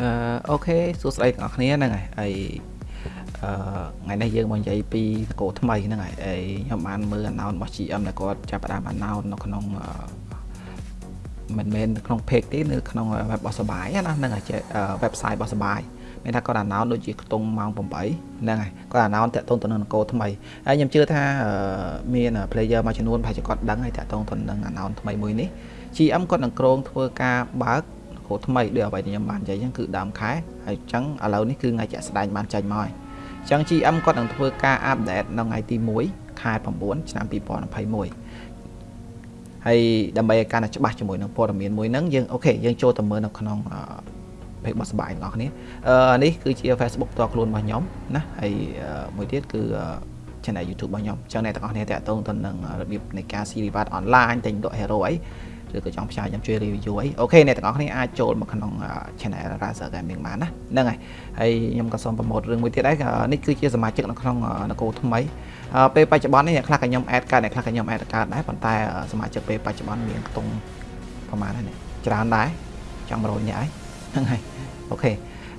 អឺអូខេសួស្តីទាំងអស់គ្នាហ្នឹងហើយហើយអឺថ្ងៃនេះយើងមកនិយាយពីនគរថ្មីហ្នឹងហើយហើយខ្ញុំបានមើល announce របស់ GM ដែលគាត់ចាប់ផ្ដើម announce នៅក្នុងមិនមែនក្នុង page ទេនៅក្នុង web របស់សបាយណាហ្នឹងហើយ website របស់សបាយមានថាគាត់ announce ដូចជាខ្ទង់ម៉ោង8ហ្នឹងហើយគាត់ announce តាក់ទងទៅនឹងនគរថ្មីហើយខ្ញុំជឿថាមាន player មួយចំនួនប្រហែលជាគាត់ដឹងហើយតាក់ទងទៅនឹង announce ថ្មីមួយនេះ GM គាត់នឹងក្រុងធ្វើការបើក គ្រូថ្មីដូចអ្វីដែលខ្ញុំបាននិយាយអញ្ចឹងគឺដើមខែហើយអញ្ចឹងឥឡូវនេះគឺថ្ងៃជាក់ស្ដែងបានចេញមកហើយអញ្ចឹង GM គាត់នឹងធ្វើការអាប់ដេតនៅថ្ងៃទី1ខែ9ឆ្នាំ2021ហើយដើម្បីឲ្យកាន់តែច្បាស់ជាមួយនឹងព័ត៌មានមួយហ្នឹងយើងអូខេយើងចូលទៅមើលនៅក្នុង page របស់សបាយបងប្អូនគ្នាអឺនេះគឺជា Facebook ផ្ទាល់ខ្លួនរបស់ខ្ញុំណាហើយមួយទៀតគឺ channel YouTube របស់ខ្ញុំអញ្ចឹងអ្នកទាំងអស់គ្នាតាក់ទងទៅនឹងរបៀបនៃការ see reward online ទិញលក់ hero អី ឬក៏ចង់ផ្សាយខ្ញុំជួយ review អី OK អ្នកទាំងអស់គ្នាអាចចូលមកក្នុង channel Razer Gaming បានណាហ្នឹងហើយហើយខ្ញុំក៏សូម promote រឿងមួយទៀតដែរនេះគឺជាសមាជិកនៅក្នុងនគរថ្មីពេលបច្ចុប្បន្ននេះអ្នកខ្លះក៏ខ្ញុំ add កើតអ្នកខ្លះក៏ខ្ញុំ add កើតដែរប៉ុន្តែសមាជិកពេលបច្ចុប្បន្នមានខ្ទង់ប្រហែលហ្នឹងច្រើនដែរចង់100នាក់ហើយហ្នឹងហើយ OK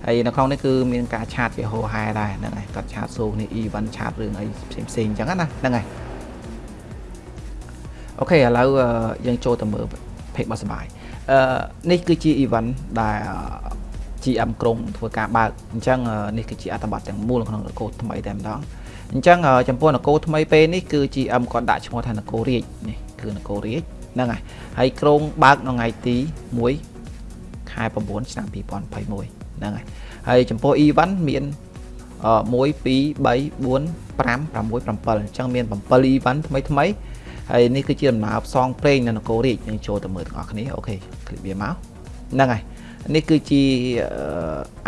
ហើយនៅក្នុងនេះគឺមានការ chat ជាហូរហែដែរហ្នឹងហើយគាត់ឆាតសួរនេះ event ឆាតរឿងអីផ្សេងផ្សេងអញ្ចឹងណាហ្នឹងហើយ អូខេឥឡូវយើងចូលទៅមើល page របស់សបាយអឺនេះគឺជា event ដែល GM ក្រុងធ្វើការបើកអញ្ចឹងនេះគឺជាអត្ថបទទាំងមូលក្នុងនគរថ្មីតែម្ដងអញ្ចឹងចំពោះនគរថ្មីពេលនេះគឺ GM គាត់ដាក់ឈ្មោះថានគររាជនេះគឺនគររាជហ្នឹងហើយហើយក្រុងបើកនៅថ្ងៃទី1ខែ9ឆ្នាំ2021ហ្នឹងហើយហើយចំពោះ event មាន1 2 3 4 5 6 7អញ្ចឹងមាន7 event ថ្មីថ្មី ហើយនេះគឺជាដំណើរផ្សងព្រេងនៅនគររាជយើងចូលទៅមើលទាំងអស់គ្នាអូខេឃ្លីបវាមកហ្នឹងហើយនេះគឺជា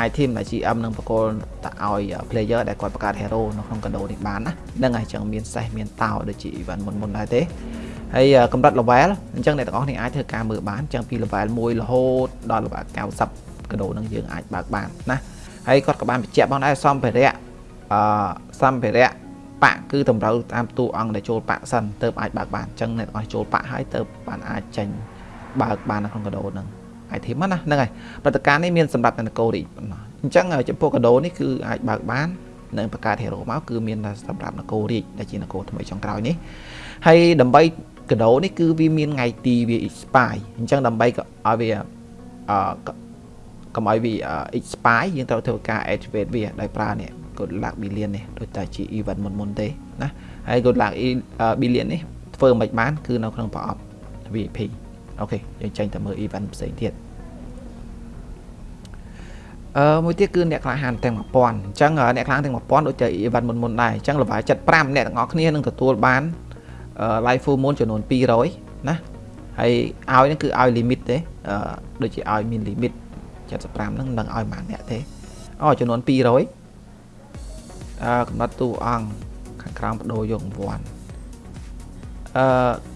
item ដែល GM នឹងបកលតឲ្យ player ដែលគាត់បង្កើត hero នៅក្នុង condo នេះបានណាហ្នឹងហើយអញ្ចឹងមានសេះមានតោដូចជា event មុនមុនដែរទេហើយកម្រិត level អញ្ចឹងអ្នកទាំងអស់គ្នាអាចធ្វើការមើលបានអញ្ចឹងពី level 1រហូតដល់ level 90 condo នឹងយើងអាចបើកបានណាហើយគាត់ក៏បានបញ្ជាក់ផងដែរសំភារៈអឺសំភារៈ ប៉គឺតម្រូវតាមតួអង្គដែលចូលប៉សិនទៅអាចបើកបានអញ្ចឹងអ្នកទាំងអស់ចូលប៉ហើយទៅបានអាចចេញបើកបាននៅក្នុងកដោហ្នឹង item ណាហ្នឹងហើយព្រឹត្តិការណ៍នេះមានសម្រាប់នៅនគររីអញ្ចឹងចំពោះកដោនេះគឺអាចបើកបាននឹងបង្កើត hero មកគឺមានសម្រាប់នគររាជដែលជានគរថ្មីចុងក្រោយនេះហើយដើម្បីកដោនេះគឺវាមានថ្ងៃទីវា expire អញ្ចឹងដើម្បីឲ្យវាអឺកុំឲ្យវា expire យើងត្រូវធ្វើការ activate វាដោយប្រើនេះ good luck billion នេះដូចតែជា event មុនមុនទេណាហើយ good luck billion នេះធ្វើមិនបាន គឺនៅក្នុងប្រអប់ VIP អូខេយើងចេញទៅមើល event ផ្សេងទៀតអឺមួយទៀតគឺអ្នកក្លាហានទាំង1000អញ្ចឹងអ្នកក្លាហានទាំង1000ដូចតែ event មុនមុនដែរអញ្ចឹងល្បាយ75អ្នកទាំងអស់គ្នានឹងទទួលបាន live full moon ចំនួន200ណាហើយឲ្យហ្នឹងគឺឲ្យ limit ទេអឺដូចជាឲ្យមាន limit 75ហ្នឹងនឹងឲ្យប៉ុន្មានអ្នកទេអូចំនួន200អឺ កំណត់តួអង្គខាងក្រោមបដូរយករង្វាន់អឺ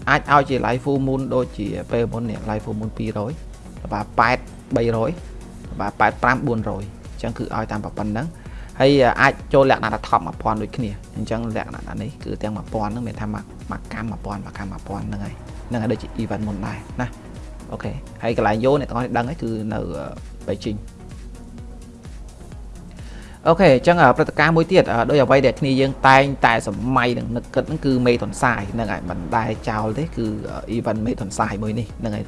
អាចឲ្យជា live full moon ដូចជាពេលមុននេះ live full moon 200ល្បា8 300ល្បា85 400អញ្ចឹងគឺឲ្យតាមប៉ុណ្ណឹងហើយអាចចូលលក្ខណៈថា top 1000ដូចគ្នាអញ្ចឹងលក្ខណៈនេះគឺទាំង1000ហ្នឹងមានថាមកកម្ម1000មកកម្ម1000ហ្នឹងហើយហ្នឹងហើយដូចជា event មុនដែរណាអូខេហើយកន្លែងយកអ្នកទាំងអស់ដឹងហើយគឺនៅបេជីង អូខេអញ្ចឹងព្រឹត្តិការណ៍មួយទៀតដោយអ្វីដែលគ្នាយើងតែងតែសម័យនឹងនឹកគិតហ្នឹងគឺមេតុនសាយហ្នឹងហើយមិនដែលចោលទេគឺ event មេតុនសាយមួយនេះហ្នឹងហើយ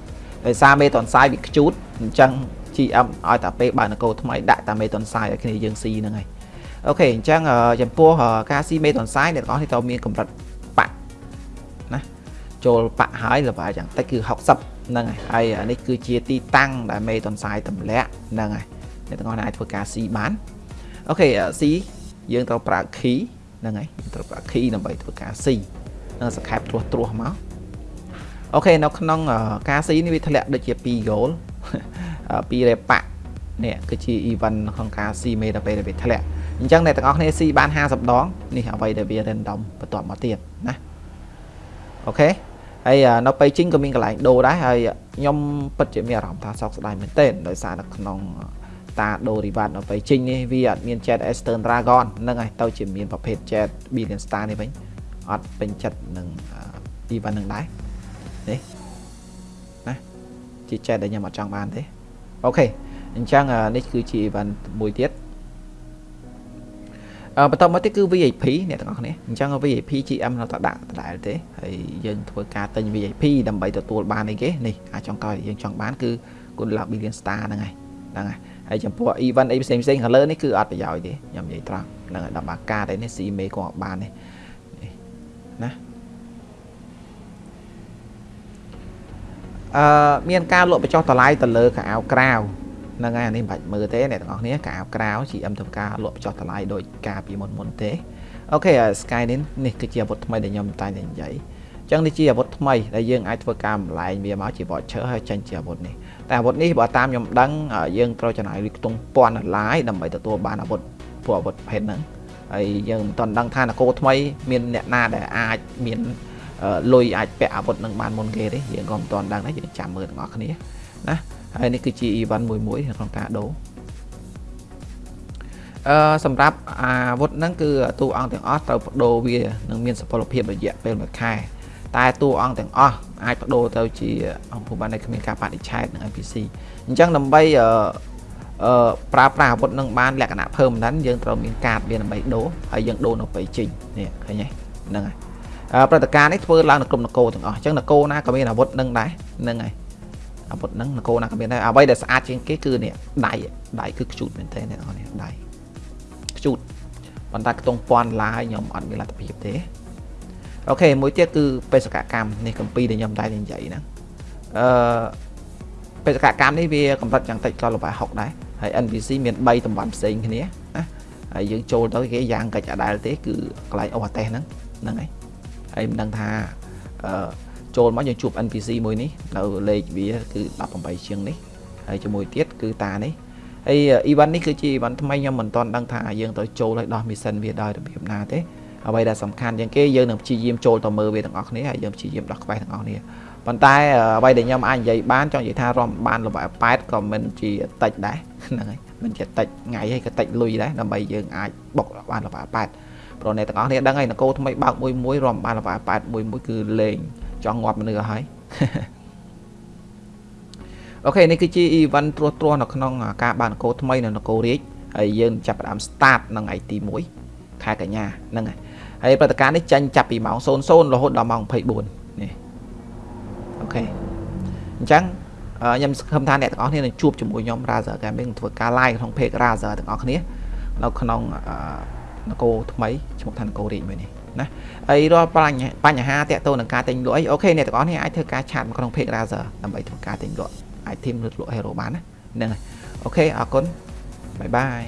ដោយសារមេតុនសាយវាខ្ជូតអញ្ចឹង GM ឲ្យតាពេលបើនគរថ្មីដាក់តាមេតុនសាយឲ្យគ្នាយើងស៊ីហ្នឹងហើយអូខេអញ្ចឹងចំពោះការស៊ីមេតុនសាយអ្នកទាំងអស់នេះត្រូវមានកម្រិតបាក់ណាចូលបាក់ហើយល្បាយយ៉ាងតិចគឺ60ហ្នឹងហើយហើយនេះគឺជាទីតាំងដែលមេតុនសាយទម្លាក់ហ្នឹងហើយអ្នកទាំងអស់អាចធ្វើការស៊ីបាន អូខេ C យើងត្រូវប្រើ key ហ្នឹងហើយយើងត្រូវប្រើ key ដើម្បីធ្វើការ C នឹងសង្ខេបត្រួសត្រាសមកអូខេនៅក្នុងការ C នេះវាធ្លាក់ដូចជា2 goal 2 repack នេះគឺជា event ក្នុងការ C មេដល់ពេលវាធ្លាក់អញ្ចឹងអ្នកទាំងអស់គ្នា C បាន50ដងនេះអ្វីដែលវា random បន្ទាប់មកទៀតណាអូខេហើយនៅពេលជីងក៏មានកន្លែងដូរដែរហើយខ្ញុំពិតជាមានអារម្មណ៍ថាសោកស្ដាយមែនទែនដោយសារនៅក្នុង តាដូរ reward នៅពេលចេញនេះវាអត់មាន Jet Eastern Dragon ហ្នឹងហើយទៅជាមានប្រភេទ Jet Billion Star នេះវិញអត់ពេញចិត្តនឹង event ហ្នឹងដែរនេះណាជា Jet ដែលខ្ញុំអត់ចង់បានទេអូខេអអញ្ចឹងនេះគឺជា event មួយទៀតអឺបន្តមកទៀតគឺ VIP អ្នកទាំងអស់គ្នាអញ្ចឹង VIP GM នៅតែដាក់ដដែលទេហើយយើងធ្វើការទិញ VIP ដើម្បីទទួលបានអីគេនេះអាចចង់កោយើងចង់បានគឺគុណឡា billion star ហ្នឹងហើយហ្នឹងហើយ ហើយចំពោះ event អីផ្សេងផ្សេងខាងលើនេះគឺអត់ប្រយោជន៍ទេខ្ញុំនិយាយត្រង់ហ្នឹងហើយដល់បាកាទេនេះ C មេក៏អត់បានទេណាអឺមានការលក់បញ្ចុះតម្លៃទៅលើកៅអៅក្រៅហ្នឹងហើយអានេះមិនបាច់មើលទេអ្នកទាំងអស់គ្នាកៅអៅក្រៅ GM ធ្វើការលក់បញ្ចុះតម្លៃដោយការពីមុនមុនទេអូខេ Sky នេះនេះគឺជាអាវុធថ្មីដែលខ្ញុំតែងតែនិយាយ អញ្ចឹងនេះជាអាវុធថ្មីដែលយើងអាចធ្វើការម្លែងវាមកជា voucher ហើយចេញជាអាវុធនេះតែអាវុធនេះបើតាមខ្ញុំដឹងយើងត្រូវចំណាយលុយខ្ទង់ពាន់ដុល្លារដើម្បីទទួលបានអាវុធពួកអាវុធប្រភេទហ្នឹងហើយយើងមិនទាន់ដឹងថានគរថ្មីមានអ្នកណាដែលអាចមានលុយអាចពាក់អាវុធនឹងបានមុនគេទេយើងក៏មិនទាន់ដឹងដែរយើងចាំមើលទាំងអស់គ្នាណាហើយនេះគឺជា event មួយមួយក្នុងការដូរអឺសម្រាប់អាវុធហ្នឹងគឺតួអង្គទាំងអស់ត្រូវបដូរវានឹងមានសុពលភាពរយៈពេល1ខែ តែតួអង្គទាំងអស់អាចបដូរទៅជាអង្គភាពបានដែលគ្មានការបដិឆេទនឹង NPC អញ្ចឹងដើម្បីអឺអឺប្រើប្រាស់អាវុធនឹងបានលក្ខណៈ permanent យើងត្រូវមានកាតវាដើម្បីដូរហើយយើងដូរនៅពេលចេញនេះឃើញទេហ្នឹងហើយព្រឹត្តិការណ៍នេះធ្វើឡើងនៅក្រុមនគរទាំងអស់អញ្ចឹងនគរណាក៏មានអាវុធនឹងដែរហ្នឹងហើយអាវុធហ្នឹងនគរណាក៏មានដែរអ្វីដែលស្អាតជាងគេគឺនេះដៃដៃគឺខ្ជូតមែនទេអ្នកនរនេះដៃខ្ជូតប៉ុន្តែខ្ទង់ពាន់ឡាយខ្ញុំអត់មានលទ្ធភាពទេ អូខេមួយទៀតគឺបេសកកម្មនេះកម្ពីដែលខ្ញុំតែនិយាយហ្នឹងអឺបេសកកម្មនេះវាកម្រិតយ៉ាងតិចក៏ល្បែ60ដែរហើយ NPC មាន3តំបន់ផ្សេងគ្នាណាហើយយើងចូលទៅគេយ៉ាងកិច្ចអដែលទេគឺកន្លែងអូអាតេសហ្នឹងហ្នឹងហើយហើយមិនដឹងថាអឺចូលមកយើងជួប NPC មួយនេះនៅលេខវាគឺ18ជាងនេះហើយជាមួយទៀតគឺតានេះហើយ event នេះគឺជា event ថ្មីខ្ញុំមិនទាន់ដឹងថាយើងត្រូវចូលឲ្យដោះ mission វាដោយរបៀបណាទេ អ្វីដែលសំខាន់ជាងគេយើងនឹងព្យាយាមចូលទៅមើលវាទាំងអស់គ្នាហើយយើងព្យាយាមដោះក្បែរទាំងអស់គ្នាប៉ុន្តែអ្វីដែលខ្ញុំអាចនិយាយបានចង់និយាយថារំបានល្បែ8ក៏មិនជាតិចដែរហ្នឹងហើយមិនជាតិចថ្ងៃហើយក៏តិចលុយដែរដើម្បីយើងអាចបុកបានល្បែ8ព្រោះអ្នកទាំងអស់គ្នាដឹងហើយនគរថ្មីបើកមួយមួយរំបានល្បែ8មួយមួយគឺលេងចង់ងាប់មនុស្សហើយអូខេនេះគឺជា event ត្រួសត្រាសនៅក្នុងការបាននគរថ្មីនៅនគររាជហើយយើងចាប់ផ្ដើម start នៅថ្ងៃទី1ខែកញ្ញាហ្នឹងហើយ ហើយព្រឹត្តិការណ៍នេះចាញ់ចាប់ពីម៉ោង00រហូតដល់ម៉ោង24នេះ OK អញ្ចឹងខ្ញុំសង្ឃឹមថាអ្នកទាំងអស់គ្នានឹងជួបជាមួយខ្ញុំ Razer Gaming ធ្វើការ live ក្នុង page Razer ទាំងអស់គ្នានៅក្នុងនគរថ្មីឈ្មោះថានគររាជមួយនេះណាហើយរាល់បញ្ហាទាក់ទងនឹងការទិញលក់អី OK អ្នកទាំងអស់គ្នាអាចធ្វើការ chat មកក្នុង page Razer ដើម្បីធ្វើការទិញលក់ item ឬលក់ hero បានណាហ្នឹងហើយ OK អរគុណបាយបាយ